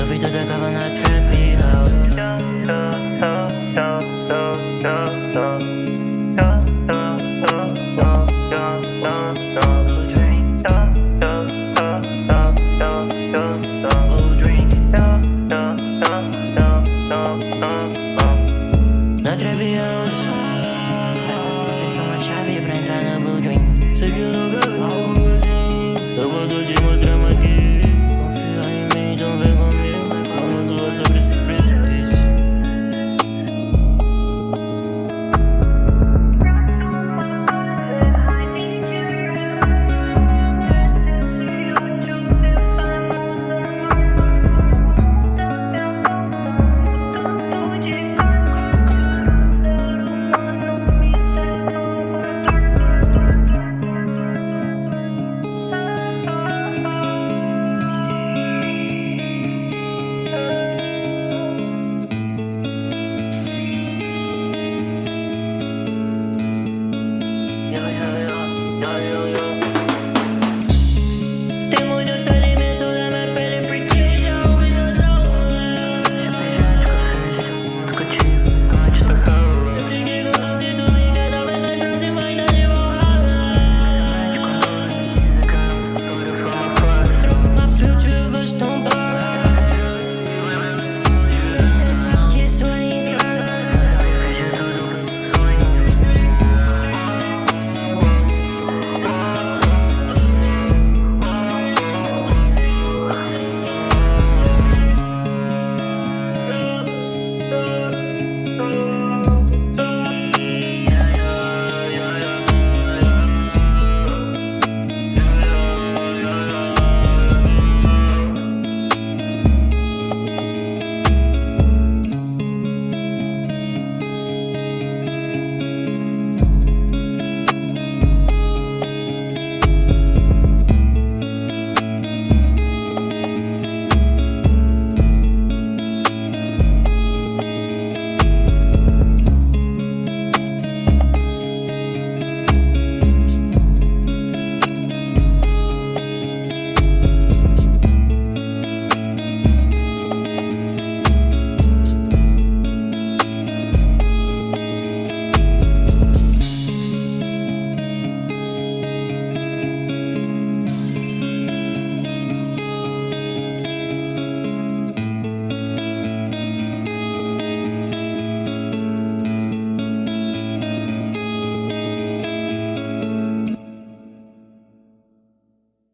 No widzę tego na trap i house